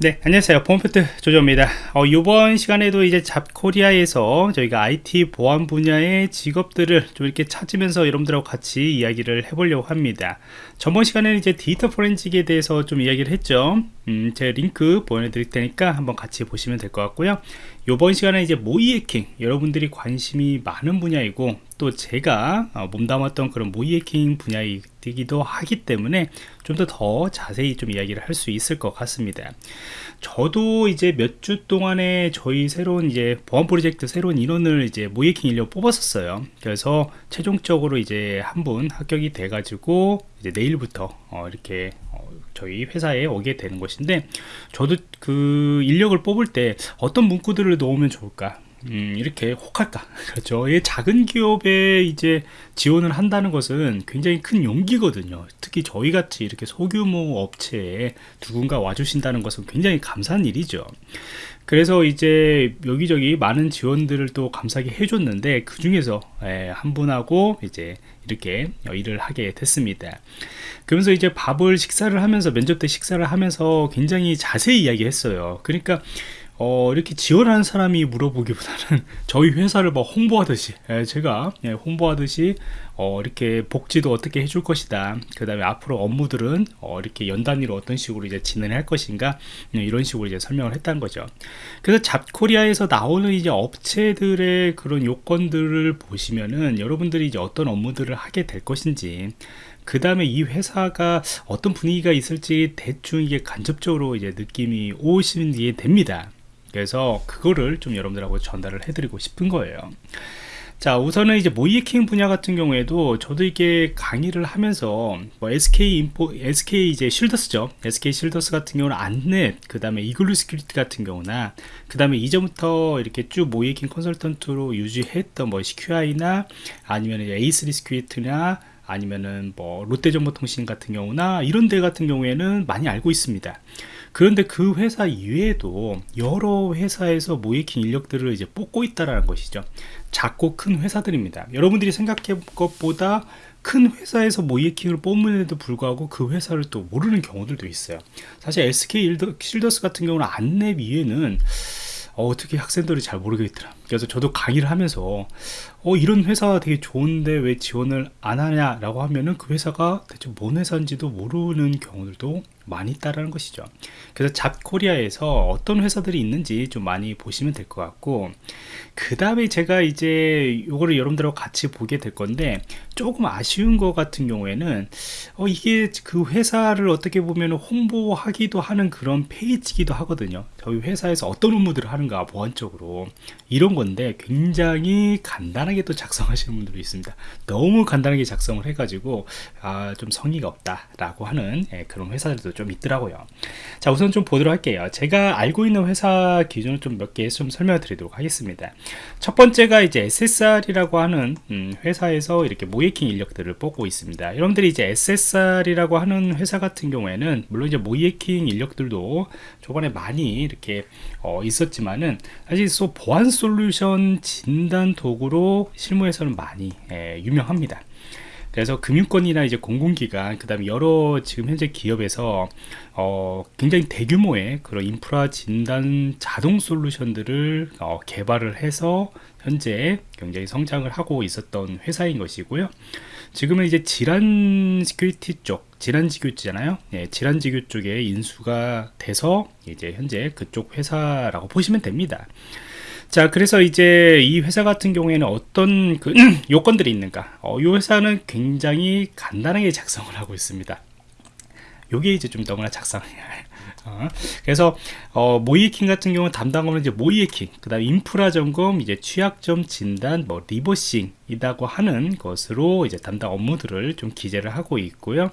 네 안녕하세요. 폼프트 조조입니다. 어, 이번 시간에도 이제 잡코리아에서 저희가 IT 보안 분야의 직업들을 좀 이렇게 찾으면서 여러분들하고 같이 이야기를 해보려고 합니다. 저번 시간에는 이제 데이터 포렌직에 대해서 좀 이야기를 했죠. 음, 제 링크 보내드릴 테니까 한번 같이 보시면 될 것 같고요. 이번 시간에 이제 모의 해킹 여러분들이 관심이 많은 분야이고 또 제가 어, 몸담았던 그런 모의 해킹 분야이기도 하기 때문에 좀더더 자세히 좀 이야기를 할 수 있을 것 같습니다. 저도 이제 몇 주 동안에 저희 새로운 이제 보안 프로젝트 새로운 인원을 이제 모의 해킹 인력 뽑았었어요. 그래서 최종적으로 이제 한 분 합격이 돼 가지고 이제 내일부터 어, 이렇게 어, 저희 회사에 오게 되는 것인데 저도 그 인력을 뽑을 때 어떤 문구들을 넣으면 좋을까 음, 이렇게 혹할까? 그렇죠. 이 작은 기업에 이제 지원을 한다는 것은 굉장히 큰 용기거든요. 특히 저희 같이 이렇게 소규모 업체에 누군가 와주신다는 것은 굉장히 감사한 일이죠. 그래서 이제 여기저기 많은 지원들을 또 감사하게 해줬는데 그 중에서 예, 한 분하고 이제 이렇게 일을 하게 됐습니다. 그러면서 이제 밥을 식사를 하면서 면접 때 식사를 하면서 굉장히 자세히 이야기했어요. 그러니까 어, 이렇게 지원하는 사람이 물어보기보다는 저희 회사를 뭐 홍보하듯이 예, 제가 예, 홍보하듯이 어, 이렇게 복지도 어떻게 해줄 것이다. 그 다음에 앞으로 업무들은 어, 이렇게 연 단위로 어떤 식으로 이제 진행할 것인가 예, 이런 식으로 이제 설명을 했다는 거죠. 그래서 잡코리아에서 나오는 이제 업체들의 그런 요건들을 보시면은 여러분들이 이제 어떤 업무들을 하게 될 것인지 그 다음에 이 회사가 어떤 분위기가 있을지 대충 이게 간접적으로 이제 느낌이 오시는 됩니다 그래서 그거를 좀 여러분들하고 전달을 해드리고 싶은 거예요. 자 우선은 이제 모의해킹 분야 같은 경우에도 저도 이게 강의를 하면서 뭐 SK 인포섹 이제 실더스죠. SK 실더스 같은 경우는 안랩 그 다음에 이글루 시큐리티 같은 경우나 그 다음에 이전부터 이렇게 쭉 모의해킹 컨설턴트로 유지했던 뭐 시큐아이나 아니면 A3 시큐리티나 아니면은 뭐 롯데정보통신 같은 경우나 이런 데 같은 경우에는 많이 알고 있습니다 그런데 그 회사 이외에도 여러 회사에서 모의해킹 인력들을 이제 뽑고 있다라는 것이죠. 작고 큰 회사들입니다. 여러분들이 생각해 것보다 큰 회사에서 모이킹을 뽑는데도 불구하고 그 회사를 또 모르는 경우들도 있어요. 사실 SK 실더스 같은 경우는 안내 위에는 어, 떻게 학생들이 잘 모르겠더라. 그래서 저도 강의를 하면서 어, 이런 회사가 되게 좋은데 왜 지원을 안 하냐 라고 하면은 그 회사가 대체 뭔 회사인지도 모르는 경우들도 많이 있다라는 것이죠. 그래서 잡코리아에서 어떤 회사들이 있는지 좀 많이 보시면 될 것 같고 그 다음에 제가 이제 이거를 여러분들하고 같이 보게 될 건데 조금 아쉬운 것 같은 경우에는 어 이게 그 회사를 어떻게 보면 홍보하기도 하는 그런 페이지기도 하거든요. 저희 회사에서 어떤 업무들을 하는가 보안적으로. 이런 건데 굉장히 간단하게 또 작성하시는 분들이 있습니다. 너무 간단하게 작성을 해가지고 아, 좀 성의가 없다 라고 하는 예, 그런 회사들도 좀 있더라고요. 자 우선 좀 보도록 할게요. 제가 알고 있는 회사 기준을 좀 몇 개 좀 설명해 드리도록 하겠습니다. 첫 번째가 이제 SSR이라고 하는 음, 회사에서 이렇게 모이킹 인력들을 뽑고 있습니다. 여러분들이 이제 SSR이라고 하는 회사 같은 경우에는 물론 이제 모이킹 인력들도 저번에 많이 이렇게 어, 있었지만은 사실 소 보안 솔루션 진단 도구로 실무에서는 많이 예, 유명합니다 그래서 금융권이나 이제 공공기관, 그 다음에 여러 지금 현재 기업에서 어, 굉장히 대규모의 그런 인프라 진단 자동 솔루션들을 어, 개발을 해서 현재 굉장히 성장을 하고 있었던 회사인 것이고요. 지금은 이제 지란 시큐리티 쪽, 지란지교잖아요. 예, 지란지교 쪽에 인수가 돼서 이제 현재 그쪽 회사라고 보시면 됩니다. 자 그래서 이제 이 회사 같은 경우에는 어떤 그 요건들이 있는가? 어, 이 회사는 굉장히 간단하게 작성을 하고 있습니다. 요게 이제 좀 너무나 작성해야 어, 그래서 어, 모이킹 같은 경우는 담당하는 이제 모이킹 그 다음 인프라 점검 이제 취약점 진단 뭐 리버싱 이라고 하는 것으로 이제 담당 업무들을 좀 기재를 하고 있고요.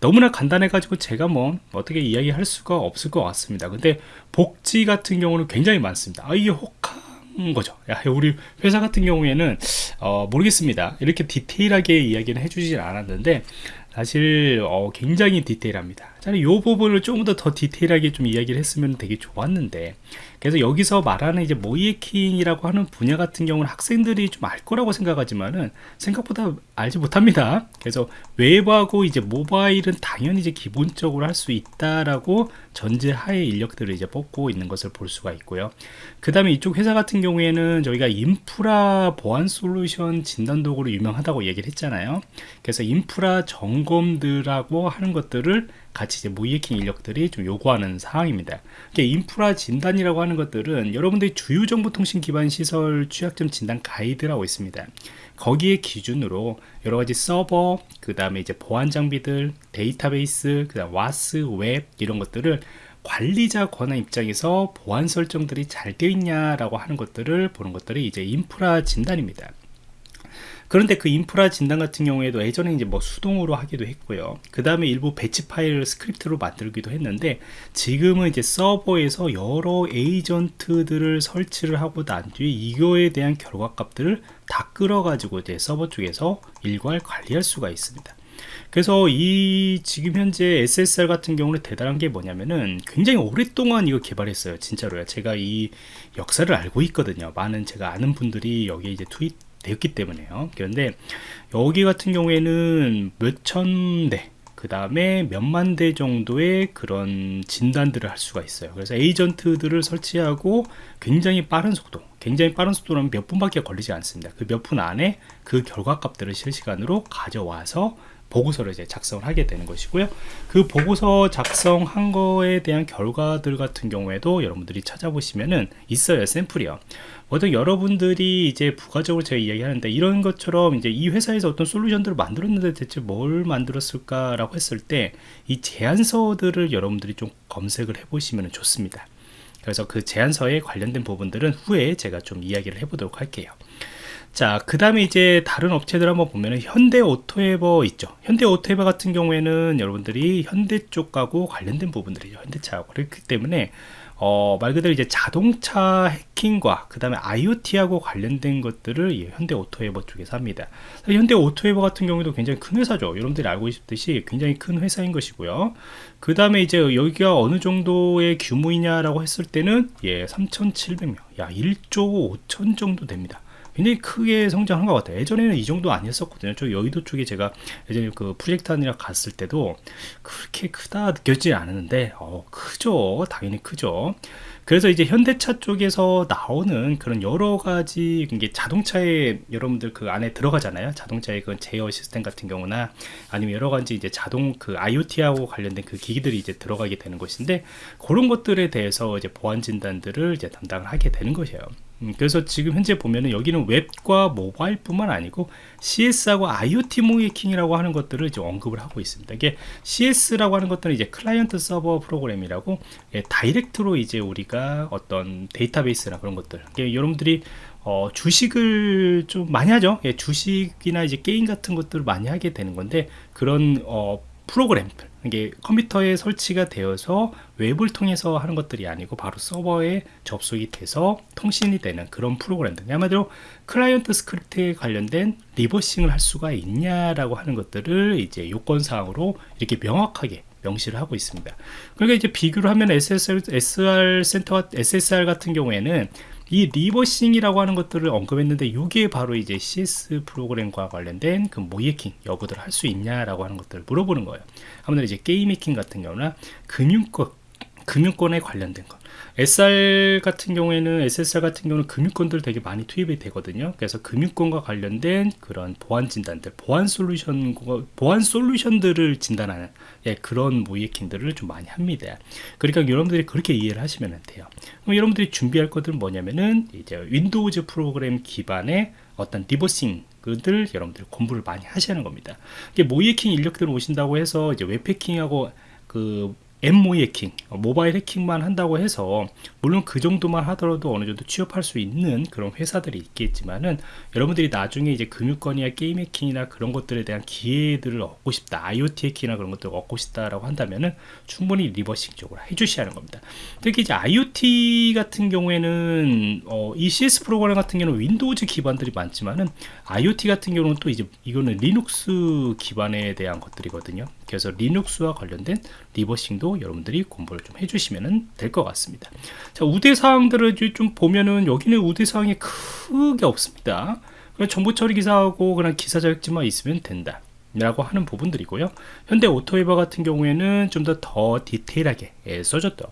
너무나 간단해 가지고 제가 뭐 어떻게 이야기할 수가 없을 것 같습니다. 근데 복지 같은 경우는 굉장히 많습니다. 아 이게 혹한 거죠. 야, 우리 회사 같은 경우에는 어, 모르겠습니다. 이렇게 디테일하게 이야기는 해주질 않았는데 사실 어, 굉장히 디테일합니다. 자이 부분을 조금 더 더 디테일하게 좀 이야기를 했으면 되게 좋았는데 그래서 여기서 말하는 이제 모이에킹이라고 하는 분야 같은 경우는 학생들이 좀 알 거라고 생각하지만은 생각보다 알지 못합니다. 그래서 웹하고 이제 모바일은 당연히 이제 기본적으로 할 수 있다라고 전제하에 인력들을 이제 뽑고 있는 것을 볼 수가 있고요. 그 다음에 이쪽 회사 같은 경우에는 저희가 인프라 보안 솔루션 진단 도구로 유명하다고 얘기를 했잖아요. 그래서 인프라 점검들하고 하는 것들을 같이 이제 모의해킹 인력들이 좀 요구하는 사항입니다. 인프라 진단이라고 하는 것들은 여러분들이 주요 정보통신 기반 시설 취약점 진단 가이드라고 있습니다. 거기에 기준으로 여러 가지 서버, 그 다음에 이제 보안 장비들, 데이터베이스, 그 다음 WAS, 웹 이런 것들을 관리자 권한 입장에서 보안 설정들이 잘 되어 있냐라고 하는 것들을 보는 것들이 이제 인프라 진단입니다. 그런데 그 인프라 진단 같은 경우에도 예전에 이제 뭐 수동으로 하기도 했고요. 그 다음에 일부 batch 파일을 스크립트로 만들기도 했는데 지금은 이제 서버에서 여러 에이전트들을 설치를 하고 난 뒤에 이거에 대한 결과값들을 다 끌어가지고 이제 서버 쪽에서 일괄 관리할 수가 있습니다. 그래서 이 지금 현재 SSR 같은 경우는 대단한 게 뭐냐면은 굉장히 오랫동안 이거 개발했어요 진짜로요 제가 이 역사를 알고 있거든요 많은 제가 아는 분들이 여기에 이제 투입 되었기 때문에요 그런데 여기 같은 경우에는 몇천 대, 그 다음에 몇만 대 정도의 그런 진단들을 할 수가 있어요. 그래서 에이전트들을 설치하고 굉장히 빠른 속도, 굉장히 빠른 속도라면 몇 분밖에 걸리지 않습니다. 그 몇 분 안에 그 결과 값들을 실시간으로 가져와서 보고서를 이제 작성을 하게 되는 것이고요. 그 보고서 작성한 거에 대한 결과들 같은 경우에도 여러분들이 찾아보시면은 있어요. 샘플이요. 보통 여러분들이 이제 부가적으로 제가 이야기하는데 이런 것처럼 이제 이 회사에서 어떤 솔루션들을 만들었는데 대체 뭘 만들었을까라고 했을 때 이 제안서들을 여러분들이 좀 검색을 해 보시면 좋습니다. 그래서 그 제안서에 관련된 부분들은 후에 제가 좀 이야기를 해보도록 할게요. 자, 그 다음에 이제 다른 업체들 한번 보면은 현대 오토에버 있죠. 현대 오토에버 같은 경우에는 여러분들이 현대 쪽하고 관련된 부분들이죠. 현대차하고. 그렇기 때문에 어, 말 그대로 이제 자동차 해킹과 그 다음에 IoT하고 관련된 것들을 현대 오토에버 쪽에서 합니다. 현대 오토에버 같은 경우도 굉장히 큰 회사죠. 여러분들이 알고 있듯이 굉장히 큰 회사인 것이고요. 그 다음에 이제 여기가 어느 정도의 규모이냐라고 했을 때는 예, 3,700명. 야, 1조 5천 정도 됩니다. 굉장히 크게 성장한 것 같아요. 예전에는 이 정도 아니었었거든요. 저 여의도 쪽에 제가 예전에 그 프로젝트 하느라 갔을 때도 그렇게 크다 느껴지지 않았는데, 어, 크죠. 당연히 크죠. 그래서 이제 현대차 쪽에서 나오는 그런 여러 가지 이게 자동차에 여러분들 그 안에 들어가잖아요. 자동차의 그 제어 시스템 같은 경우나 아니면 여러 가지 이제 자동 그 IoT하고 관련된 그 기기들이 이제 들어가게 되는 것인데 그런 것들에 대해서 이제 보안 진단들을 이제 담당을 하게 되는 것이에요. 음, 그래서 지금 현재 보면은 여기는 웹과 모바일 뿐만 아니고 CS하고 IoT 모의해킹이라고 하는 것들을 이제 언급을 하고 있습니다. 이게 CS라고 하는 것들은 이제 클라이언트 서버 프로그램이라고 예, 다이렉트로 이제 우리가 어떤 데이터베이스나 그런 것들, 여러분들이 어, 주식을 좀 많이 하죠. 예, 주식이나 이제 게임 같은 것들을 많이 하게 되는 건데 그런 어, 프로그램 이게 컴퓨터에 설치가 되어서 웹을 통해서 하는 것들이 아니고 바로 서버에 접속이 돼서 통신이 되는 그런 프로그램들. 한마디로 클라이언트 스크립트에 관련된 reversing을 할 수가 있냐라고 하는 것들을 이제 요건사항으로 이렇게 명확하게 명시를 하고 있습니다. 그러니까 이제 비교를 하면 SSR, SR 센터 SSR 같은 경우에는 이 reversing이라고 하는 것들을 언급했는데 이게 바로 이제 CS 프로그램과 관련된 그 모의해킹 여부들 할수 있냐라고 하는 것들을 물어보는 거예요. 아무래도 이제 게임 해킹 같은 경우나 금융권 금융권에 관련된 것 SR 같은 경우에는 SSR 같은 경우는 금융권들 되게 많이 투입이 되거든요. 그래서 금융권과 관련된 그런 보안 진단들, 보안 솔루션, 보안 솔루션들을 진단하는 예, 그런 모의해킹들을 좀 많이 합니다. 그러니까 여러분들이 그렇게 이해를 하시면 돼요. 그럼 여러분들이 준비할 것들은 뭐냐면은 이제 윈도우즈 프로그램 기반의 어떤 reversing 그들 여러분들 공부를 많이 하시는 겁니다. 모의해킹 인력들 오신다고 해서 이제 웹 해킹하고 그 엠모 해킹, 모바일 해킹만 한다고 해서 물론 그 정도만 하더라도 어느 정도 취업할 수 있는 그런 회사들이 있겠지만은 여러분들이 나중에 이제 금융권이나 게임 해킹이나 그런 것들에 대한 기회들을 얻고 싶다, IoT 해킹이나 그런 것들을 얻고 싶다라고 한다면은 충분히 reversing 쪽으로 해주셔야 하는 겁니다. 특히 이제 IoT 같은 경우에는 어, 이 CS 프로그램 같은 경우는 윈도우즈 기반들이 많지만은 IoT 같은 경우는 또 이제 이거는 리눅스 기반에 대한 것들이거든요. 그래서 리눅스와 관련된 reversing도 여러분들이 공부를 좀 해주시면 될 것 같습니다. 자, 우대 사항들을 좀 보면은 여기는 우대 사항이 크게 없습니다. 정보 처리 기사하고 그냥 기사 자격증만 있으면 된다. 라고 하는 부분들이고요. 현대 오토에버 같은 경우에는 좀 더 더 디테일하게 예, 써줬죠.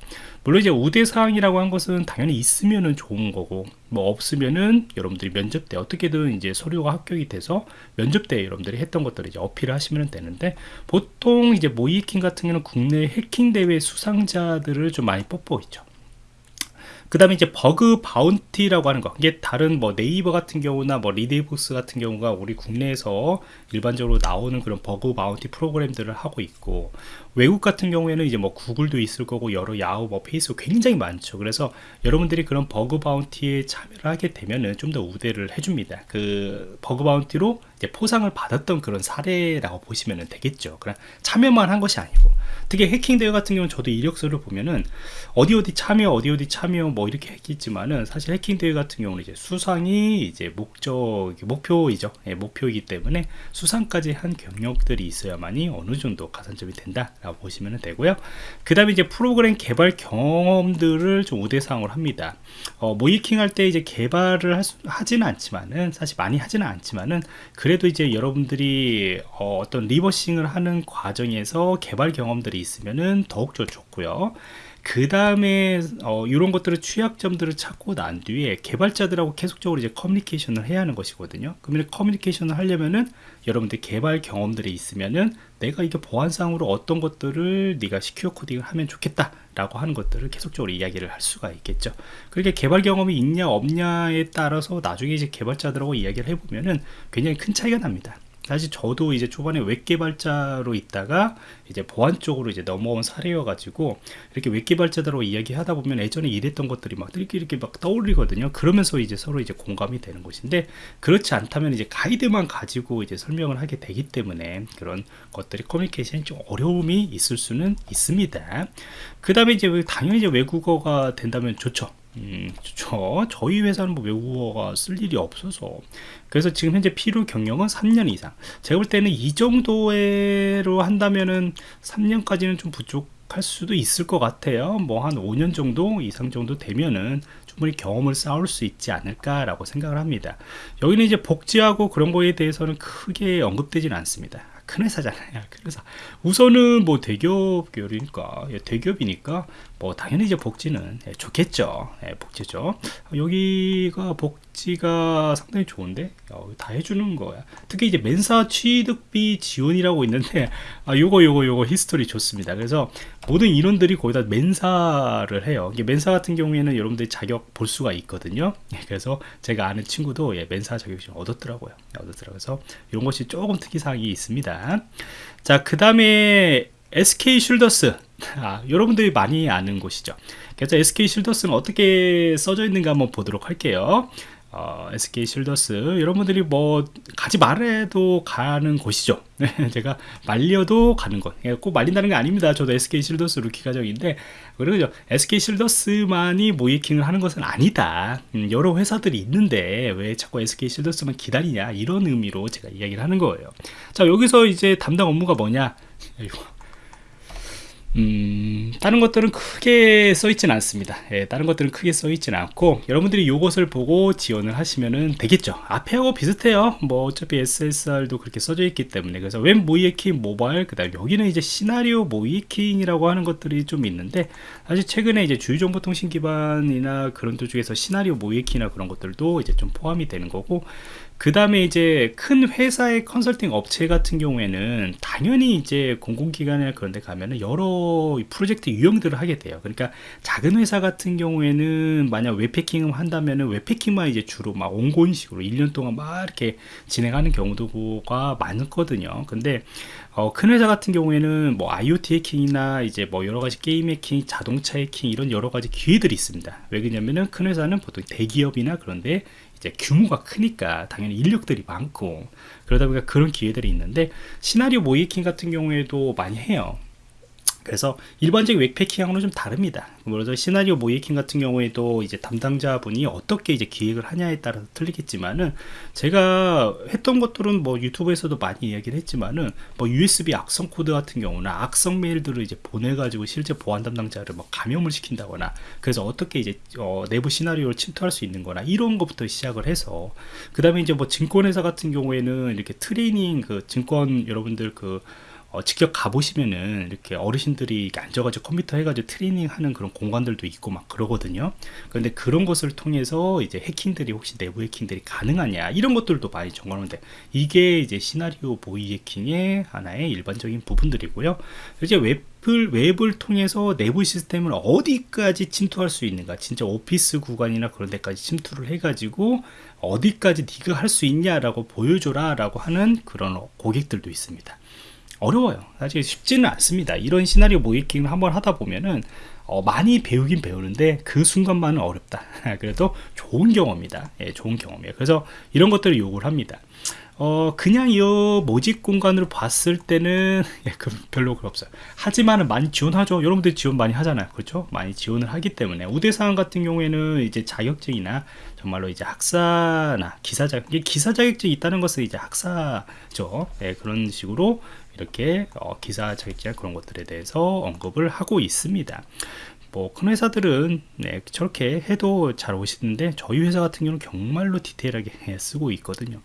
물론 이제 우대 사항이라고 한 것은 당연히 있으면은 좋은 거고 뭐 없으면은 여러분들이 면접 때 어떻게든 이제 서류가 합격이 돼서 면접 때 여러분들이 했던 것들을 이제 어필을 하시면 되는데 보통 이제 모의해킹 같은 경우는 국내 해킹 대회 수상자들을 좀 많이 뽑고 있죠. 그 다음에 이제 bug bounty라고 하는 거. 이게 다른 뭐 네이버 같은 경우나 뭐 리디북스 같은 경우가 우리 국내에서 일반적으로 나오는 그런 bug bounty 프로그램들을 하고 있고 외국 같은 경우에는 이제 뭐 구글도 있을 거고 여러 야후 뭐 페이스북 굉장히 많죠. 그래서 여러분들이 그런 bug bounty에 참여를 하게 되면은 좀 더 우대를 해줍니다. 그 bug bounty로 이제 포상을 받았던 그런 사례라고 보시면 되겠죠. 그냥 참여만 한 것이 아니고. 특히 해킹 대회 같은 경우는 저도 이력서를 보면은 어디 어디 참여 어디 어디 참여 뭐 이렇게 했겠지만은 사실 해킹 대회 같은 경우는 이제 수상이 이제 목적 목표이죠. 예, 목표이기 때문에 수상까지 한 경력들이 있어야만이 어느 정도 가산점이 된다라고 보시면 되고요. 그 다음에 이제 프로그램 개발 경험들을 좀 우대사항으로 합니다. 어, 모이킹 할 때 이제 개발을 수, 하지는 않지만은 사실 많이 하지는 않지만은 그래도 이제 여러분들이 어, 어떤 리버싱을 하는 과정에서 개발 경험들이 있으면은 더욱더 좋고요 그 다음에 어, 이런 것들을 취약점들을 찾고 난 뒤에 개발자들하고 계속적으로 이제 커뮤니케이션을 해야 하는 것이거든요. 그러면 커뮤니케이션을 하려면은 여러분들 개발 경험들이 있으면은 내가 이게 보안상으로 어떤 것들을 네가 secure coding을 하면 좋겠다 라고 하는 것들을 계속적으로 이야기를 할 수가 있겠죠. 그렇게 개발 경험이 있냐 없냐에 따라서 나중에 이제 개발자들하고 이야기를 해보면은 굉장히 큰 차이가 납니다. 사실 저도 이제 초반에 웹 개발자로 있다가 이제 보안 쪽으로 이제 넘어온 사례여 가지고 이렇게 웹 개발자들하고 이야기하다 보면 예전에 일했던 것들이 막 이렇게 이렇게 막 떠올리거든요. 그러면서 이제 서로 이제 공감이 되는 것인데 그렇지 않다면 이제 가이드만 가지고 이제 설명을 하게 되기 때문에 그런 것들이 커뮤니케이션이 좀 어려움이 있을 수는 있습니다. 그 다음에 이제 당연히 이제 외국어가 된다면 좋죠 음, 저 저희 회사는 뭐 외국어가 쓸 일이 없어서. 그래서 지금 현재 필요 경력은 3년 이상. 제가 볼 때는 이 정도로 한다면은 3년까지는 좀 부족할 수도 있을 것 같아요. 뭐 한 5년 정도 이상 정도 되면은 충분히 경험을 쌓을 수 있지 않을까 라고 생각을 합니다. 여기는 이제 복지하고 그런 거에 대해서는 크게 언급되지는 않습니다. 큰 회사잖아요. 그래서 우선은 뭐 대기업 계열이니까 예, 대기업이니까 뭐 당연히 이제 복지는 예, 좋겠죠. 예, 복지죠. 여기가 복지가 상당히 좋은데 어, 다 해주는 거야. 특히 이제 멘사 취득비 지원이라고 있는데 아 요거 요거 요거 history 좋습니다. 그래서 모든 인원들이 거의 다 멘사를 해요. 이게 멘사 같은 경우에는 여러분들이 자격 볼 수가 있거든요. 그래서 제가 아는 친구도 예, 멘사 자격증 얻었더라고요. 얻었더라고요. 그래서 이런 것이 조금 특이사항이 있습니다. 자, 그 다음에 SK 쉴더스 아, 여러분들이 많이 아는 곳이죠. 그래서 SK 쉴더스는 어떻게 써져 있는가 한번 보도록 할게요 어, SK 실더스 여러분들이 뭐 가지 말라도 가는 곳이죠. 제가 말려도 가는 곳꼭 예, 말린다는 게 아닙니다. 저도 SK 실더스 루키 과정인데 그리고 SK 실더스만이 모의해킹을 하는 것은 아니다. 음, 여러 회사들이 있는데 왜 자꾸 SK 실더스만 기다리냐? 이런 의미로 제가 이야기를 하는 거예요. 자 여기서 이제 담당 업무가 뭐냐 음, 다른 것들은 크게 써있지는 않습니다. 예, 다른 것들은 크게 써있지는 않고 여러분들이 이것을 보고 지원을 하시면 되겠죠. 앞에하고 비슷해요. 뭐 어차피 SSR도 그렇게 써져 있기 때문에 그래서 웹 모의해킹 모바일 그 다음 여기는 이제 시나리오 모의해킹이라고 하는 것들이 좀 있는데 사실 최근에 이제 주요정보통신 기반이나 그런 쪽 중에서 시나리오 모이에킹이나 그런 것들도 이제 좀 포함이 되는 거고 그 다음에 이제 큰 회사의 컨설팅 업체 같은 경우에는 당연히 이제 공공기관이나 그런 데 가면은 여러 프로젝트 유형들을 하게 돼요. 그러니까 작은 회사 같은 경우에는 만약 웹패킹을 한다면은 웹패킹만 이제 주로 막 온고인식으로 1년 동안 막 이렇게 진행하는 경우가 많거든요. 근데 어, 큰 회사 같은 경우에는 뭐 IoT 해킹이나 이제 뭐 여러 가지 게임 해킹, 자동차 해킹 이런 여러 가지 기회들이 있습니다. 왜 그러냐면은 큰 회사는 보통 대기업이나 그런데 이제 규모가 크니까 당연히 인력들이 많고 그러다 보니까 그런 기회들이 있는데 시나리오 모이킹 같은 경우에도 많이 해요 그래서 일반적인 웹패킹하고는 좀 다릅니다. 그래서 시나리오 모이킹 같은 경우에도 이제 담당자분이 어떻게 이제 기획을 하냐에 따라서 틀리겠지만은 제가 했던 것들은 뭐 유튜브에서도 많이 이야기를 했지만은 뭐 USB 악성 코드 같은 경우는 악성 메일들을 이제 보내가지고 실제 보안 담당자를 뭐 감염을 시킨다거나 그래서 어떻게 이제 어 내부 시나리오를 침투할 수 있는 거나 이런 것부터 시작을 해서 그 다음에 이제 뭐 증권회사 같은 경우에는 이렇게 trading 그 증권 여러분들 그 어, 직접 가보시면은 이렇게 어르신들이 앉아가지고 컴퓨터 해가지고 trading 하는 그런 공간들도 있고 막 그러거든요. 그런데 그런 것을 통해서 이제 해킹들이 혹시 내부 해킹들이 가능하냐 이런 것들도 많이 점검하는데 이게 이제 시나리오 보이 해킹의 하나의 일반적인 부분들이고요. 이제 웹을 웹을 통해서 내부 시스템을 어디까지 침투할 수 있는가 진짜 오피스 구간이나 그런 데까지 침투를 해가지고 어디까지 네가 할 수 있냐라고 보여줘라 라고 하는 그런 고객들도 있습니다. 어려워요. 사실 쉽지는 않습니다. 이런 시나리오 모이킹을 한번 하다 보면은 어, 많이 배우긴 배우는데 그 순간만은 어렵다. 그래도 좋은 경험이다. 예, 좋은 경험이에요. 그래서 이런 것들을 요구를 합니다. 어, 그냥 이 모집 공간으로 봤을 때는 예, 그 별로 없어요. 하지만은 많이 지원하죠. 여러분들 지원 많이 하잖아요. 그렇죠? 많이 지원을 하기 때문에 우대사항 같은 경우에는 이제 자격증이나 정말로 이제 학사나 기사 자격, 기사 자격증이 있다는 것은 이제 학사죠. 예, 그런 식으로 이렇게 어, 기사 자격증 그런 것들에 대해서 언급을 하고 있습니다. 뭐 큰 회사들은 네, 저렇게 해도 잘 오시는데 저희 회사 같은 경우는 정말로 디테일하게 쓰고 있거든요.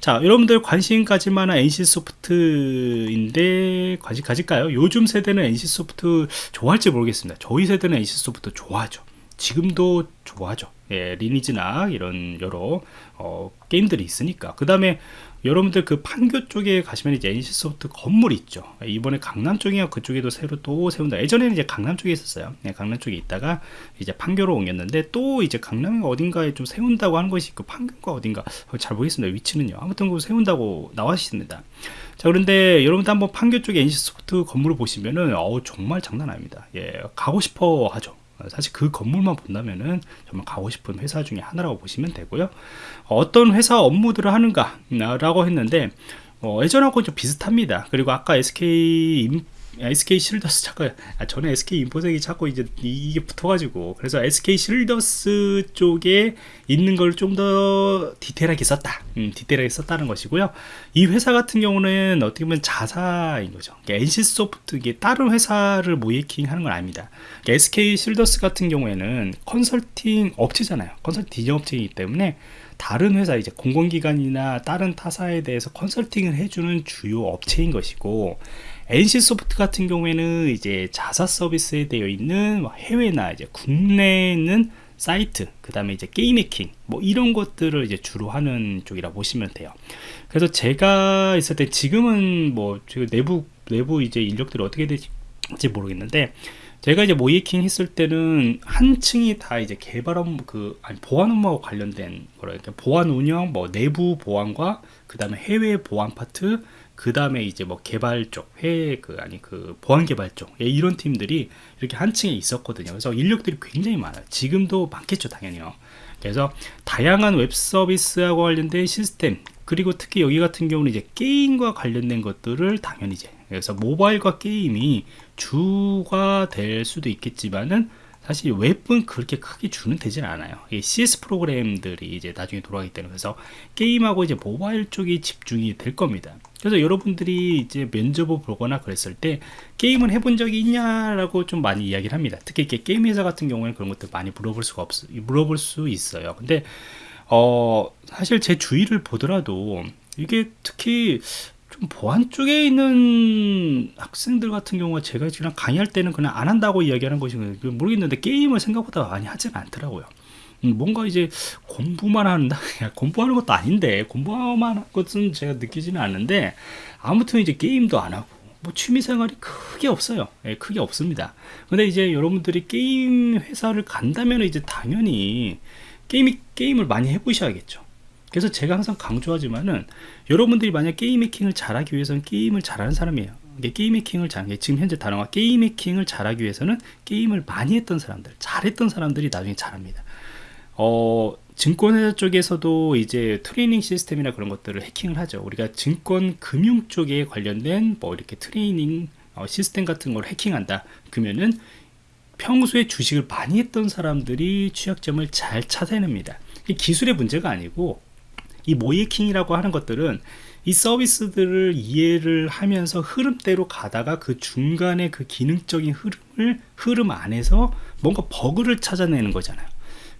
자, 여러분들 관심 가질 만한 NC 소프트인데 관심 가질까요? 요즘 세대는 NC 소프트 좋아할지 모르겠습니다. 저희 세대는 NC 소프트 좋아하죠. 지금도 좋아하죠. 예, 리니지나 이런 여러 어, 게임들이 있으니까. 그 다음에 여러분들 그 판교 쪽에 가시면 이제 NC소프트 건물 있죠. 이번에 강남 쪽이야 그쪽에도 새로 또 세운다. 예전에는 이제 강남 쪽에 있었어요. 네, 강남 쪽에 있다가 이제 판교로 옮겼는데 또 이제 강남 어딘가에 좀 세운다고 하는 것이 있고 판교가 어딘가 잘 모르겠습니다. 위치는요. 아무튼 그 세운다고 나왔습니다. 자 그런데 여러분들 한번 판교 쪽에 NC소프트 건물을 보시면은 어 정말 장난 아닙니다. 예, 가고 싶어 하죠. 사실 그 건물만 본다면은 정말 가고 싶은 회사 중에 하나라고 보시면 되고요. 어떤 회사 업무들을 하는가 라고 했는데 어, 예전하고 좀 비슷합니다. 그리고 아까 SK SK 실더스 자꾸 아, 저는 SK 인포색이 자꾸 이제 이게 붙어가지고. 그래서 SK 실더스 쪽에 있는 걸 좀 더 디테일하게 썼다. 음, 디테일하게 썼다는 것이고요. 이 회사 같은 경우는 어떻게 보면 자사인 거죠. 그러니까 NC소프트 이게 다른 회사를 모이킹 하는 건 아닙니다. 그러니까 SK 실더스 같은 경우에는 컨설팅 업체잖아요. 컨설팅 디자인 업체이기 때문에 다른 회사 이제 공공기관이나 다른 타사에 대해서 컨설팅을 해주는 주요 업체인 것이고 NC 소프트 같은 경우에는 이제 자사 서비스에 되어 있는 뭐 해외나 이제 국내에 있는 사이트, 그 다음에 이제 게임 해킹, 뭐 이런 것들을 이제 주로 하는 쪽이라 보시면 돼요. 그래서 제가 있을 때 지금은 뭐 내부, 내부 이제 인력들이 어떻게 될지 모르겠는데, 제가 이제 모의해킹 했을 때는 한 층이 다 이제 개발 업무 그 아니 보안 업무와 관련된 거라 그러니까 보안 운영 뭐 내부 보안과 그 다음에 해외 보안 파트 그 다음에 이제 뭐 개발 쪽, 회, 그, 아니, 그, 보안 개발 쪽, 예, 이런 팀들이 이렇게 한 층에 있었거든요. 그래서 인력들이 굉장히 많아요. 지금도 많겠죠, 당연히요. 그래서 다양한 웹 서비스하고 관련된 시스템, 그리고 특히 여기 같은 경우는 이제 게임과 관련된 것들을 당연히 이제, 그래서 모바일과 게임이 주가 될 수도 있겠지만은 사실 웹은 그렇게 크게 주는 되진 않아요. CS 프로그램들이 이제 나중에 돌아가기 때문에 그래서 게임하고 이제 모바일 쪽이 집중이 될 겁니다. 그래서 여러분들이 이제 면접을 보거나 그랬을 때 게임을 해본 적이 있냐라고 좀 많이 이야기를 합니다. 특히 이렇게 게임 회사 같은 경우에는 그런 것들 많이 물어볼 수가 없, 물어볼 수 있어요. 근데 어 사실 제 주위를 보더라도 이게 특히 좀 보안 쪽에 있는 학생들 같은 경우가 제가 지금 강의할 때는 그냥 안 한다고 이야기하는 것이 모르겠는데 게임을 생각보다 많이 하지는 않더라고요. 음, 뭔가 이제 공부만 한다? 공부하는 것도 아닌데 공부만 한 것은 제가 느끼지는 않는데 아무튼 이제 게임도 안 하고 뭐 취미생활이 크게 없어요. 예, 크게 없습니다. 근데 이제 여러분들이 게임 회사를 간다면 이제 당연히 게임, 게임을 많이 해보셔야겠죠 그래서 제가 항상 강조하지만은 여러분들이 만약 게임 해킹을 잘하기 위해서는 게임을 잘하는 사람이에요. 게임 해킹을 잘 지금 현재 단어가 게임 해킹을 잘하기 위해서는 게임을 많이 했던 사람들 잘했던 사람들이 나중에 잘합니다. 어, 증권회사 쪽에서도 이제 트레이닝 시스템이나 그런 것들을 해킹을 하죠. 우리가 증권 금융 쪽에 관련된 뭐 이렇게 트레이닝 어, 시스템 같은 걸 해킹한다 그러면은 평소에 주식을 많이 했던 사람들이 취약점을 잘 찾아냅니다. 기술의 문제가 아니고 이 모이킹이라고 하는 것들은 이 서비스들을 이해를 하면서 흐름대로 가다가 그 중간에 그 기능적인 흐름을 흐름 안에서 뭔가 버그를 찾아내는 거잖아요.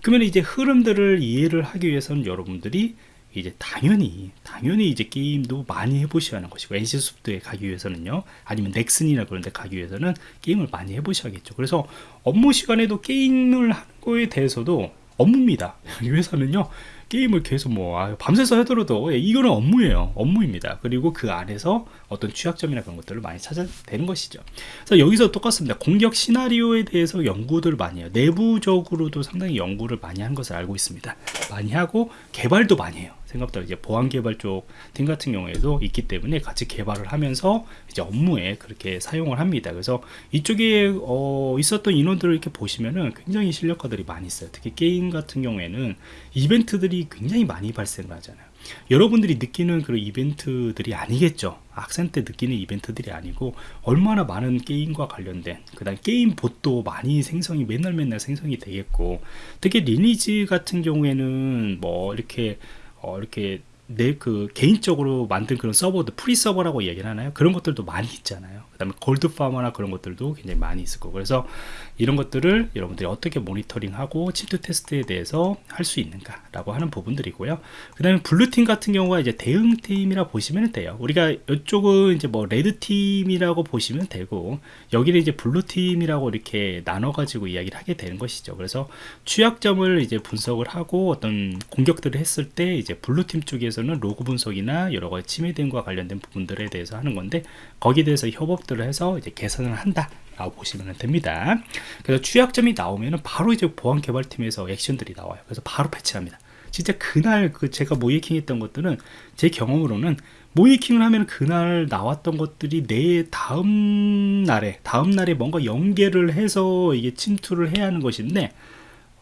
그러면 이제 흐름들을 이해를 하기 위해서는 여러분들이 이제 당연히 당연히 이제 게임도 많이 해보셔야 하는 것이고 NC소프트에 가기 위해서는요 아니면 넥슨이나 그런 데 가기 위해서는 게임을 많이 해보셔야겠죠. 그래서 업무 시간에도 게임을 하는 거에 대해서도 업무입니다. 이 회사는요 게임을 계속 뭐 아, 밤새서 하더라도 예, 이거는 업무예요. 업무입니다. 그리고 그 안에서 어떤 취약점이나 그런 것들을 많이 찾아내는 것이죠. 그래서 여기서 똑같습니다. 공격 시나리오에 대해서 연구들을 많이 해요. 내부적으로도 상당히 연구를 많이 한 것을 알고 있습니다. 많이 하고 개발도 많이 해요 생각보다 이제 보안 개발 쪽 팀 같은 경우에도 있기 때문에 같이 개발을 하면서 이제 업무에 그렇게 사용을 합니다. 그래서 이쪽에 어 있었던 인원들을 이렇게 보시면은 굉장히 실력가들이 많이 있어요. 특히 게임 같은 경우에는 이벤트들이 굉장히 많이 발생을 하잖아요. 여러분들이 느끼는 그런 이벤트들이 아니겠죠. 학생 때 느끼는 이벤트들이 아니고 얼마나 많은 게임과 관련된 그 다음 게임 bot도 많이 생성이 맨날 맨날 생성이 되겠고 특히 리니지 같은 경우에는 뭐 이렇게 어, 이렇게 내 그 개인적으로 만든 그런 서버도 free 서버라고 얘기를 하나요? 그런 것들도 많이 있잖아요. 그 다음에 gold farmer나 그런 것들도 굉장히 많이 있을 거고. 그래서 이런 것들을 여러분들이 어떻게 모니터링하고 침투 테스트에 대해서 할 수 있는가 라고 하는 부분들이고요. 그 다음에 blue team 같은 경우가 이제 대응 팀이라 보시면 돼요. 우리가 이쪽은 이제 뭐 red team이라고 보시면 되고 여기는 이제 blue team이라고 이렇게 나눠 가지고 이야기를 하게 되는 것이죠. 그래서 취약점을 이제 분석을 하고 어떤 공격들을 했을 때 이제 blue team 쪽에서는 로그 분석이나 여러 가지 침해 대응과 관련된 부분들에 대해서 하는 건데 거기에 대해서 협업 들을 해서 이제 개선을 한다 라고 보시면 됩니다. 그래서 취약점이 나오면 바로 이제 보안 개발팀에서 액션들이 나와요. 그래서 바로 패치합니다. 진짜 그날 그 제가 모의해킹 했던 것들은 제 경험으로는 모의해킹을 하면 그날 나왔던 것들이 내 다음 날에 다음 날에 뭔가 연계를 해서 이게 침투를 해야 하는 것인데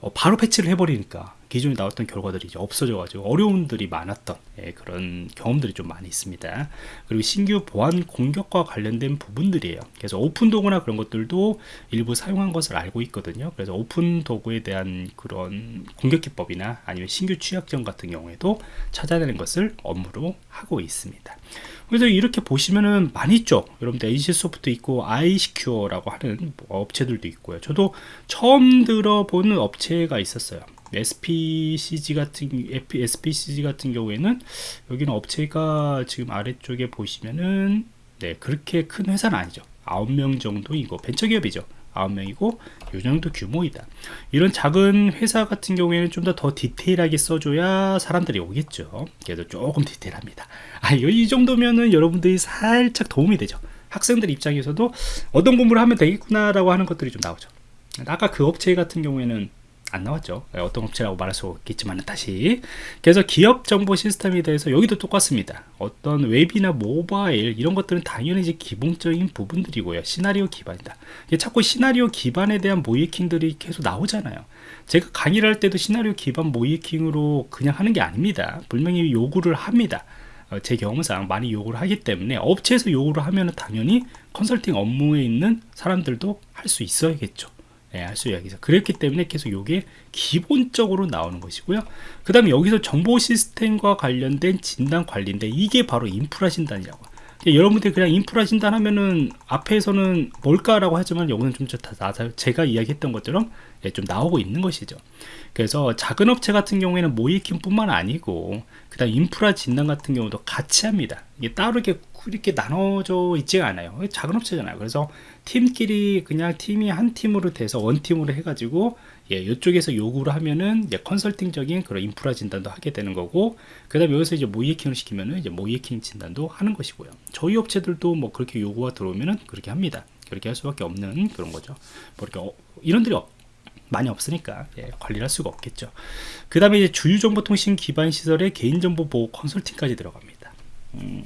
어, 바로 패치를 해버리니까 기존에 나왔던 결과들이 이제 없어져가지고 어려움들이 많았던 예, 그런 경험들이 좀 많이 있습니다. 그리고 신규 보안 공격과 관련된 부분들이에요. 그래서 오픈 도구나 그런 것들도 일부 사용한 것을 알고 있거든요. 그래서 오픈 도구에 대한 그런 공격 기법이나 아니면 신규 취약점 같은 경우에도 찾아내는 것을 업무로 하고 있습니다. 그래서 이렇게 보시면은 많이 있죠. 여러분들 NC소프트 있고 아이시큐어라고 하는 업체들도 있고요. 저도 처음 들어보는 업체가 있었어요. SPCG 같은 SPCG 같은 경우에는 여기는 업체가 지금 아래쪽에 보시면은 네 그렇게 큰 회사는 아니죠. 9명 정도이고 벤처기업이죠. 9명이고 이 정도 규모이다. 이런 작은 회사 같은 경우에는 좀 더 더 디테일하게 써줘야 사람들이 오겠죠. 그래서 조금 디테일합니다. 아, 이 정도면은 여러분들이 살짝 도움이 되죠. 학생들 입장에서도 어떤 공부를 하면 되겠구나 라고 하는 것들이 좀 나오죠. 아까 그 업체 같은 경우에는 안 나왔죠. 예, 어떤 업체라고 말할 수 없겠지만 다시. 그래서 기업 정보 시스템에 대해서 여기도 똑같습니다. 어떤 웹이나 모바일 이런 것들은 당연히 이제 기본적인 부분들이고요. 시나리오 기반이다. 자꾸 시나리오 기반에 대한 모이킹들이 계속 나오잖아요. 제가 강의를 할 때도 시나리오 기반 모이킹으로 그냥 하는 게 아닙니다. 분명히 요구를 합니다. 어, 제 경험상 많이 요구를 하기 때문에 업체에서 요구를 하면 당연히 컨설팅 업무에 있는 사람들도 할 수 있어야겠죠 네, 할수 이야기죠. 그랬기 때문에 계속 이게 기본적으로 나오는 것이고요. 그 다음에 여기서 정보 시스템과 관련된 진단 관리인데 이게 바로 인프라 진단이라고. 여러분들이 그냥 인프라 진단 하면은 앞에서는 뭘까라고 하지만 여기는 좀 다, 제가 이야기했던 것처럼 예, 좀 나오고 있는 것이죠. 그래서 작은 업체 같은 경우에는 모이킹 뿐만 아니고 그 다음 인프라 진단 같은 경우도 같이 합니다. 이게 따로 이렇게 이렇게 나눠져 있지가 않아요 작은 업체잖아요 그래서 팀끼리 그냥 팀이 한 팀으로 돼서 원팀으로 해가지고 예, 이쪽에서 요구를 하면은 이제 컨설팅적인 그런 인프라 진단도 하게 되는 거고 그 다음에 여기서 이제 모이해킹을 시키면은 이제 모이해킹 진단도 하는 것이고요. 저희 업체들도 뭐 그렇게 요구가 들어오면은 그렇게 합니다. 그렇게 할 수밖에 없는 그런 거죠. 뭐 이렇게 어, 이런들이 많이 없으니까 예, 관리를 할 수가 없겠죠. 그 다음에 이제 주유정보통신 기반 시설의 개인정보 보호 컨설팅까지 들어갑니다. 음,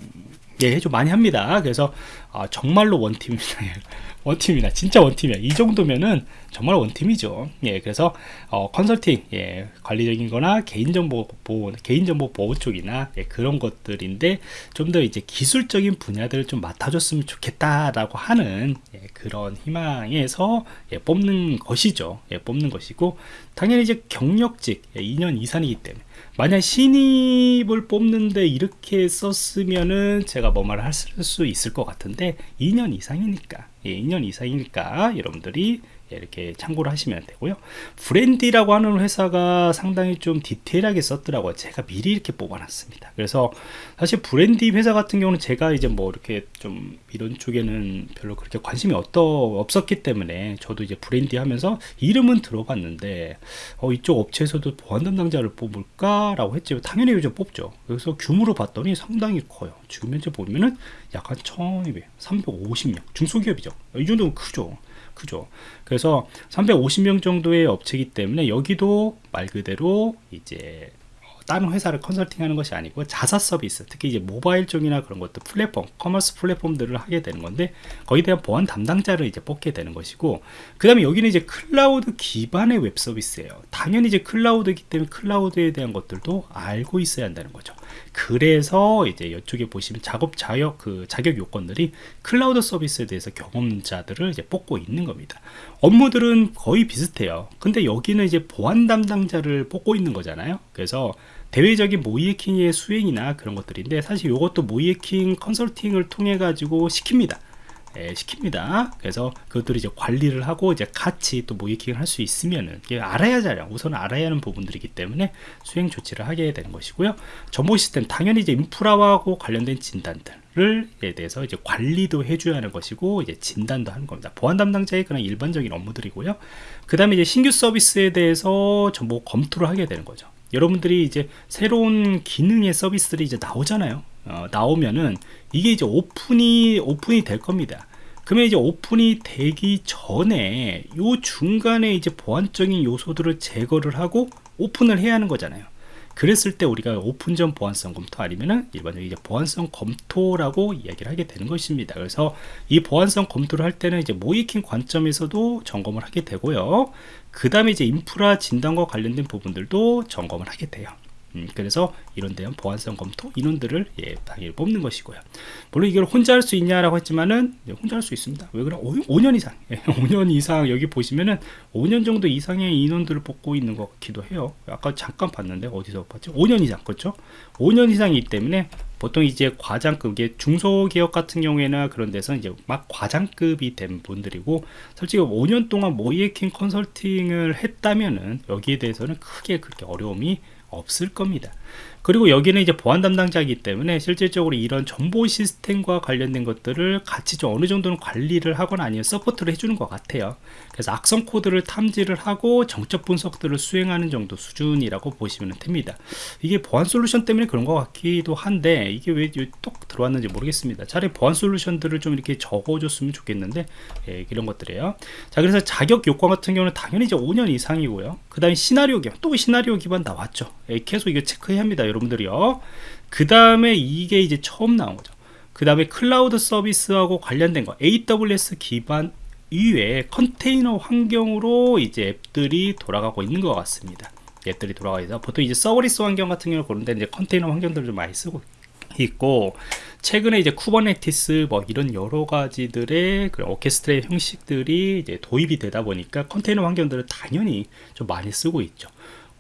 예, 좀 많이 합니다. 그래서 아, 정말로 원팀입니다. 원팀이다. 진짜 원팀이야. 이 정도면은 정말 원팀이죠. 예, 그래서 어, 컨설팅, 예, 관리적인 거나 개인정보 보호, 개인정보 보호 쪽이나 예, 그런 것들인데 좀 더 이제 기술적인 분야들을 좀 맡아줬으면 좋겠다라고 하는 예, 그런 희망에서 예, 뽑는 것이죠. 예, 뽑는 것이고 당연히 이제 경력직 예, 2년 이상이기 때문에 만약 신입을 뽑는데 이렇게 썼으면은 제가 뭐 말을 할 수 있을 것 같은데 2년 이상이니까. 예, 2년 이상이니까 여러분들이 이렇게 참고를 하시면 되고요. 브랜디라고 하는 회사가 상당히 좀 디테일하게 썼더라고요. 제가 미리 이렇게 뽑아놨습니다. 그래서 사실 브랜디 회사 같은 경우는 제가 이제 뭐 이렇게 좀 이런 쪽에는 별로 그렇게 관심이 없더, 없었기 때문에 저도 이제 브랜디 하면서 이름은 들어봤는데 어, 이쪽 업체에서도 보안 담당자를 뽑을까 라고 했지만 당연히 요즘 뽑죠. 그래서 규모로 봤더니 상당히 커요. 지금 현재 보면은 약한 1200 350명 중소기업이죠. 이 정도면 크죠 크죠. 그래서 350명 정도의 업체이기 때문에 여기도 말 그대로 이제 다른 회사를 컨설팅하는 것이 아니고 자사 서비스 특히 이제 모바일 쪽이나 그런 것들 플랫폼 commerce 플랫폼들을 하게 되는 건데 거기에 대한 보안 담당자를 이제 뽑게 되는 것이고 그 다음에 여기는 이제 클라우드 기반의 웹 서비스예요 당연히 이제 cloud이기 때문에 cloud에 대한 것들도 알고 있어야 한다는 거죠 그래서 이제 이쪽에 보시면 작업 자격 그 자격 요건들이 클라우드 서비스에 대해서 경험자들을 이제 뽑고 있는 겁니다. 업무들은 거의 비슷해요. 근데 여기는 이제 보안 담당자를 뽑고 있는 거잖아요. 그래서 대외적인 모이해킹의 수행이나 그런 것들인데 사실 이것도 모이해킹 컨설팅을 통해 가지고 시킵니다 예, 시킵니다. 그래서 그것들을 이제 관리를 하고 이제 같이 또 모이킹을 할 수 있으면은 알아야 잘 우선 알아야 하는 부분들이기 때문에 수행 조치를 하게 되는 것이고요. 정보 시스템 당연히 이제 인프라하고 관련된 진단들을 대해서 이제 관리도 해줘야 하는 것이고 이제 진단도 하는 겁니다. 보안 담당자의 그런 일반적인 업무들이고요. 그 다음에 이제 신규 서비스에 대해서 정보 검토를 하게 되는 거죠. 여러분들이 이제 새로운 기능의 서비스들이 이제 나오잖아요. 어, 나오면은 이게 이제 오픈이 오픈이 될 겁니다. 그러면 이제 오픈이 되기 전에 요 중간에 이제 보안적인 요소들을 제거를 하고 오픈을 해야 하는 거잖아요. 그랬을 때 우리가 오픈 전 보안성 검토 아니면은 일반적인 이제 보안성 검토라고 이야기를 하게 되는 것입니다. 그래서 이 보안성 검토를 할 때는 이제 모이킹 관점에서도 점검을 하게 되고요. 그 다음에 이제 인프라 진단과 관련된 부분들도 점검을 하게 돼요. 음, 그래서 이런 대한 보안성 검토 인원들을 예, 당연히 뽑는 것이고요. 물론 이걸 혼자 할 수 있냐라고 했지만은 예, 혼자 할 수 있습니다. 왜 그래? 5, 년 이상, 예, 5년 이상 여기 보시면은 5년 정도 이상의 인원들을 뽑고 있는 것 같기도 해요. 아까 잠깐 봤는데 어디서 봤죠? 5년 이상, 그렇죠? 5년 이상이기 때문에 보통 이제 과장급, 이게 중소기업 같은 경우에나 그런 데서 이제 막 과장급이 된 분들이고, 솔직히 5년 동안 모의해킹 컨설팅을 했다면은 여기에 대해서는 크게 그렇게 어려움이 없을 겁니다. 그리고 여기는 이제 보안 담당자이기 때문에 실질적으로 이런 정보 시스템과 관련된 것들을 같이 좀 어느 정도는 관리를 하거나 아니면 support를 해주는 것 같아요. 그래서 악성 코드를 탐지를 하고 정적 분석들을 수행하는 정도 수준이라고 보시면 됩니다. 이게 보안 솔루션 때문에 그런 것 같기도 한데 이게 왜또 들어왔는지 모르겠습니다. 차라리 보안 솔루션들을 좀 이렇게 적어줬으면 좋겠는데 예, 이런 것들이에요. 자 그래서 자격 요건 같은 경우는 당연히 이제 5년 이상이고요. 그 다음에 시나리오 기반 또 시나리오 기반 나왔죠. 예, 계속 이거 체크해야 합니다. 여러분들이요. 그 다음에 이게 이제 처음 나온 거죠. 그 다음에 클라우드 서비스하고 관련된 거 AWS 기반 이외에 컨테이너 환경으로 이제 앱들이 돌아가고 있는 것 같습니다. 앱들이 돌아가 있어 보통 이제 serverless 환경 같은 경우 그런데 이제 컨테이너 환경들을 좀 많이 쓰고 있고 최근에 이제 Kubernetes 뭐 이런 여러 가지들의 그 orchestration들이 이제 도입이 되다 보니까 컨테이너 환경들을 당연히 좀 많이 쓰고 있죠.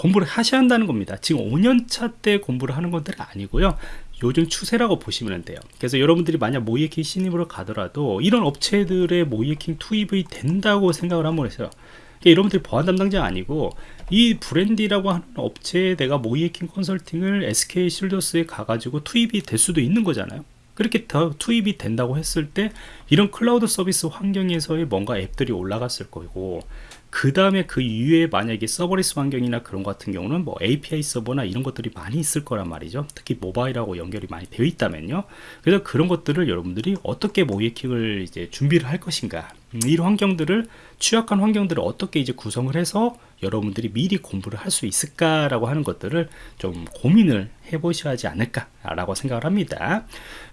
공부를 하셔야 한다는 겁니다. 지금 5년차 때 공부를 하는 것들은 아니고요. 요즘 추세라고 보시면 돼요. 그래서 여러분들이 만약 모의해킹 신입으로 가더라도 이런 업체들의 모의해킹 투입이 된다고 생각을 한번 했어요. 그러니까 여러분들이 보안 담당자 아니고 이 브랜디라고 하는 업체에 내가 모의해킹 컨설팅을 SK 쉴더스에 가가지고 투입이 될 수도 있는 거잖아요. 그렇게 더 투입이 된다고 했을 때 이런 클라우드 서비스 환경에서의 뭔가 앱들이 올라갔을 거고 그 다음에 그 이후에 만약에 serverless 환경이나 그런 것 같은 경우는 뭐 API 서버나 이런 것들이 많이 있을 거란 말이죠. 특히 모바일하고 연결이 많이 되어 있다면요. 그래서 그런 것들을 여러분들이 어떻게 모의해킹을 이제 준비를 할 것인가 음, 이런 환경들을 취약한 환경들을 어떻게 이제 구성을 해서 여러분들이 미리 공부를 할 수 있을까라고 하는 것들을 좀 고민을 해보셔야 하지 않을까라고 생각을 합니다.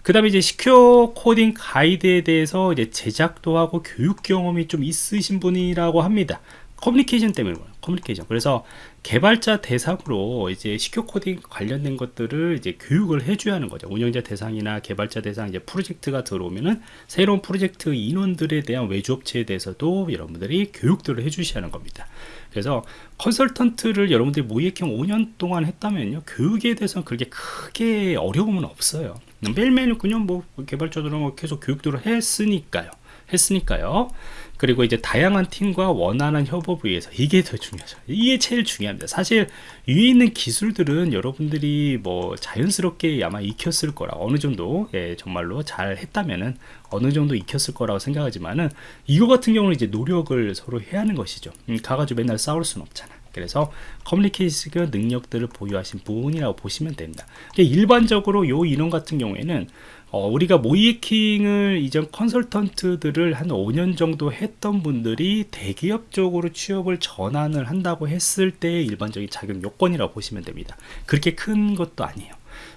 그 다음에 이제 secure coding 가이드에 대해서 이제 제작도 하고 교육 경험이 좀 있으신 분이라고 합니다. 커뮤니케이션 때문에 커뮤니케이션. 그래서 개발자 대상으로 이제 secure coding 관련된 것들을 이제 교육을 해줘야 하는 거죠. 운영자 대상이나 개발자 대상 이제 프로젝트가 들어오면은 새로운 프로젝트 인원들에 대한 외주업체에 대해서도 여러분들이 교육들을 해주셔야 하는 겁니다. 그래서 컨설턴트를 여러분들이 모의경 5년 동안 했다면요. 교육에 대해서는 그렇게 크게 어려움은 없어요. 매일매일 그냥 뭐 개발자들은 뭐 계속 교육들을 했으니까요. 했으니까요 그리고 이제 다양한 팀과 원활한 협업을 위해서 이게 더 중요하죠. 이게 제일 중요합니다. 사실 위에 있는 기술들은 여러분들이 뭐 자연스럽게 아마 익혔을 거라 어느 정도 예, 정말로 잘 했다면은 어느 정도 익혔을 거라고 생각하지만은 이거 같은 경우는 이제 노력을 서로 해야 하는 것이죠. 음, 가가지고 맨날 싸울 수는 없잖아. 그래서 커뮤니케이션 능력들을 보유하신 분이라고 보시면 됩니다. 일반적으로 요 인원 같은 경우에는 어, 우리가 모이킹을 이전 컨설턴트들을 한 5년 정도 했던 분들이 대기업 쪽으로 취업을 전환을 한다고 했을 때 일반적인 자격 요건이라고 보시면 됩니다. 그렇게 큰 것도 아니에요.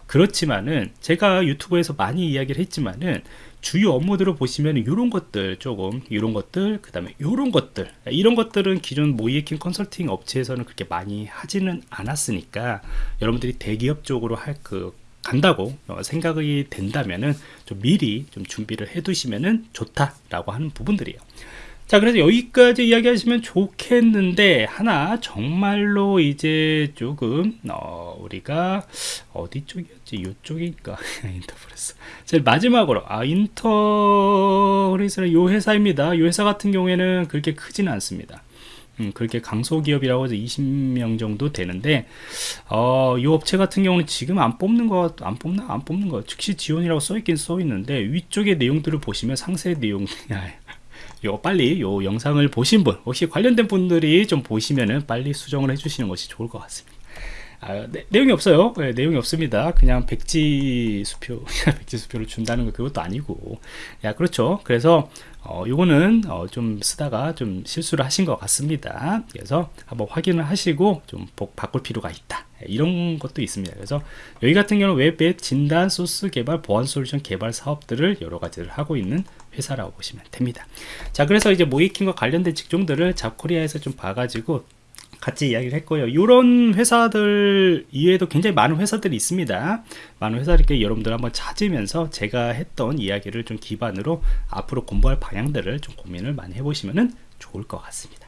그렇지만은 제가 유튜브에서 많이 이야기를 했지만은 주요 업무들을 보시면 이런 것들 조금 이런 것들 그 다음에 이런 것들 이런 것들은 기존 모이에킹 컨설팅 업체에서는 그렇게 많이 하지는 않았으니까 여러분들이 대기업 쪽으로 할 그 간다고 생각이 된다면은 좀 미리 좀 준비를 해 두시면은 좋다라고 하는 부분들이에요. 자 그래서 여기까지 이야기하시면 좋겠는데 하나 정말로 이제 조금 어, 우리가 어디 쪽이었지? 이쪽인가? 인터프레스 제일 마지막으로. 아 인터프레스는 요 회사입니다. 요 회사 같은 경우에는 그렇게 크지는 않습니다 음, 그렇게 강소기업이라고 해서 20명 정도 되는데 어, 이 업체 같은 경우는 지금 안 뽑는 거 안 뽑나 안 뽑는 거 즉시 지원이라고 써 있긴 써 있는데 위쪽에 내용들을 보시면 상세 내용 요 빨리 요 영상을 보신 분 혹시 관련된 분들이 좀 보시면은 빨리 수정을 해주시는 것이 좋을 것 같습니다. 아, 네, 내용이 없어요. 네, 내용이 없습니다. 그냥 백지 수표, 백지 수표를 준다는 거 그것도 아니고, 야 그렇죠. 그래서 어, 요거는 어, 좀 쓰다가 좀 실수를 하신 것 같습니다. 그래서 한번 확인을 하시고 좀 바꿀 필요가 있다. 이런 것도 있습니다. 그래서 여기 같은 경우는 웹 진단 소스 개발 보안 솔루션 개발 사업들을 여러 가지를 하고 있는 회사라고 보시면 됩니다. 자, 그래서 이제 모의해킹과 관련된 직종들을 잡코리아에서 좀 봐가지고 같이 이야기를 했고요. 이런 회사들 이외에도 굉장히 많은 회사들이 있습니다. 많은 회사들께 여러분들 한번 찾으면서 제가 했던 이야기를 좀 기반으로 앞으로 공부할 방향들을 좀 고민을 많이 해보시면 좋을 것 같습니다.